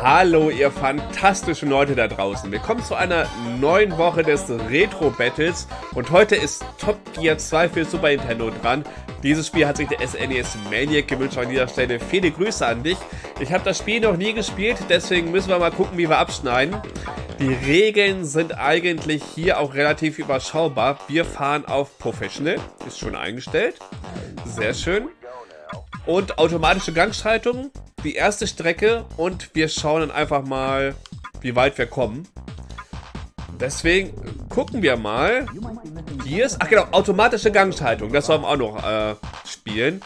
Hallo ihr fantastischen Leute da draußen. Willkommen zu einer neuen Woche des Retro Battles und heute ist Top Gear 2 für Super Nintendo dran. Dieses Spiel hat sich der SNES e Maniac gewünscht. An dieser Stelle viele Grüße an dich. Ich habe das Spiel noch nie gespielt, deswegen müssen wir mal gucken, wie wir abschneiden. Die Regeln sind eigentlich hier auch relativ überschaubar. Wir fahren auf Professional, ist schon eingestellt. Sehr schön. Und automatische Gangschaltung die erste Strecke und wir schauen dann einfach mal, wie weit wir kommen. Deswegen gucken wir mal. Hier ist, ach genau, automatische Gangschaltung. Das sollen wir auch noch äh, spielen.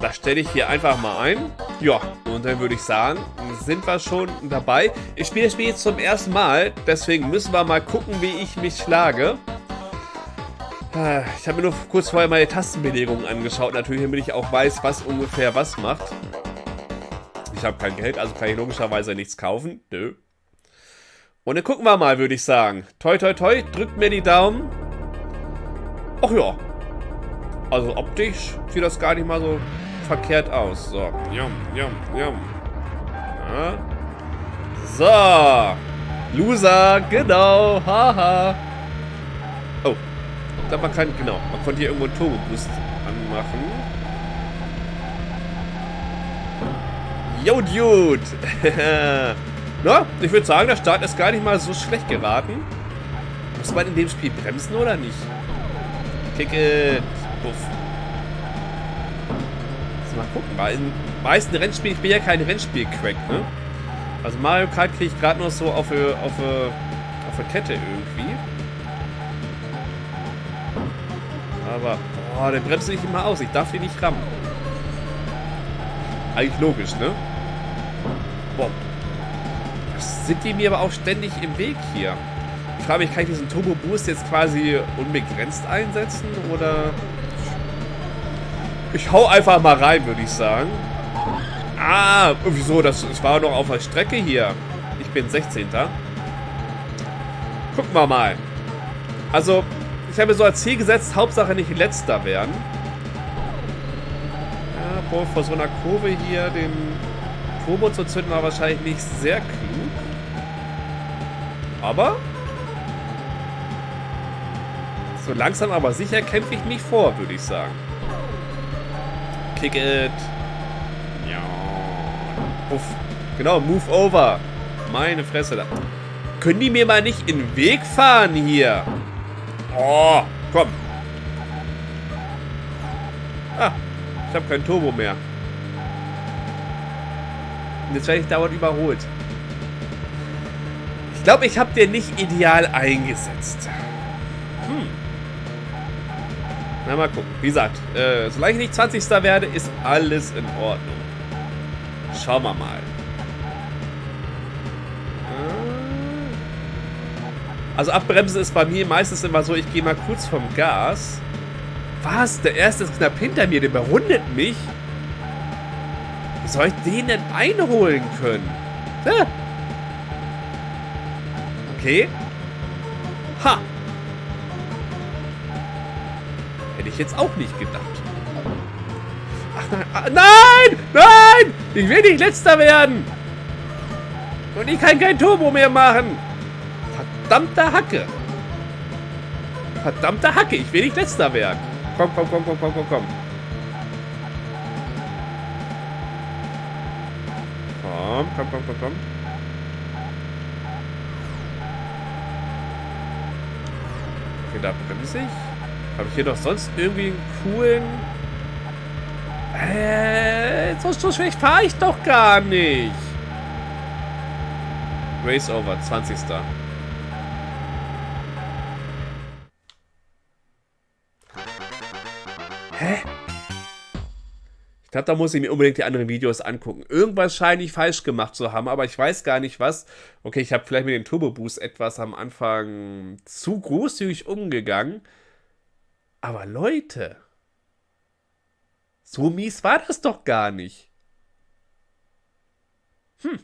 Das stelle ich hier einfach mal ein. Ja, und dann würde ich sagen, sind wir schon dabei. Ich spiele das Spiel jetzt zum ersten Mal, deswegen müssen wir mal gucken, wie ich mich schlage. Äh, ich habe mir nur kurz vorher meine Tastenbelegungen angeschaut, natürlich, damit ich auch weiß, was ungefähr was macht. Ich habe kein Geld, also kann ich logischerweise nichts kaufen. Nö. Und dann gucken wir mal, würde ich sagen. Toi, toi, toi. Drückt mir die Daumen. Ach ja. Also optisch sieht das gar nicht mal so verkehrt aus. So. Yum, yum, yum. Ja. So. Loser, genau. Haha. Oh. Glaube, man kann, genau. Man konnte hier irgendwo einen Turbo-Boost anmachen. Yo, Dude! Na, ich würde sagen, der Start ist gar nicht mal so schlecht geraten. Muss man in dem Spiel bremsen oder nicht? Kick it! Puff. mal gucken. Weil in meisten Rennspielen, ich bin ja kein Rennspiel-Crack, ne? Also Mario Kart kriege ich gerade noch so auf eine, auf, eine, auf eine Kette irgendwie. Aber, boah, der bremst nicht immer aus. Ich darf ihn nicht rammen. Eigentlich logisch, ne? Boah. Sind die mir aber auch ständig im Weg hier? Ich frage mich, kann ich diesen Turbo Boost jetzt quasi unbegrenzt einsetzen? Oder... Ich hau einfach mal rein, würde ich sagen. Ah, wieso? Das, das war noch auf der Strecke hier. Ich bin 16. Gucken wir mal. Also, ich habe mir so als Ziel gesetzt, Hauptsache nicht letzter werden. Ja, boah, vor so einer Kurve hier den Turbo zu zünden war wahrscheinlich nicht sehr klug. Aber so langsam aber sicher kämpfe ich mich vor, würde ich sagen. Kick it. Ja. Uff. Genau, move over. Meine Fresse da. Können die mir mal nicht in den Weg fahren hier? Oh, komm. Ah, ich habe kein Turbo mehr. Und jetzt werde ich dauernd überholt. Ich glaube, ich habe den nicht ideal eingesetzt. Hm. Na, mal gucken. Wie gesagt, äh, solange ich nicht 20. werde, ist alles in Ordnung. Schauen wir mal. Also abbremsen ist bei mir meistens immer so, ich gehe mal kurz vom Gas. Was? Der erste ist knapp hinter mir, der überrundet mich. Wie soll ich den denn einholen können? Ha. Okay. Ha. Hätte ich jetzt auch nicht gedacht. Ach nein. Ah, nein! Nein! Ich will nicht letzter werden! Und ich kann kein Turbo mehr machen! Verdammte Hacke! Verdammte Hacke! Ich will nicht letzter werden! Komm, komm, komm, komm, komm, komm, komm. Komm, komm, komm, komm, komm. Okay, da bremse ich. Habe ich hier noch sonst irgendwie einen coolen... Äh, so, so schlecht fahre ich doch gar nicht. Race over, 20. Hä? Ich glaube, da muss ich mir unbedingt die anderen Videos angucken. Irgendwas scheine ich falsch gemacht zu haben, aber ich weiß gar nicht was. Okay, ich habe vielleicht mit dem Turbo Boost etwas am Anfang zu großzügig umgegangen. Aber Leute, so mies war das doch gar nicht. Hm.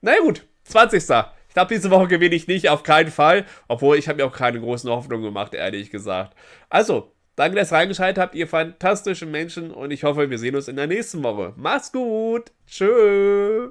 Na naja, gut, 20. Ich glaube, diese Woche gewinne ich nicht, auf keinen Fall. Obwohl, ich habe mir auch keine großen Hoffnungen gemacht, ehrlich gesagt. Also, Danke, dass ihr reingeschaltet habt, ihr fantastischen Menschen. Und ich hoffe, wir sehen uns in der nächsten Woche. Macht's gut. Tschö.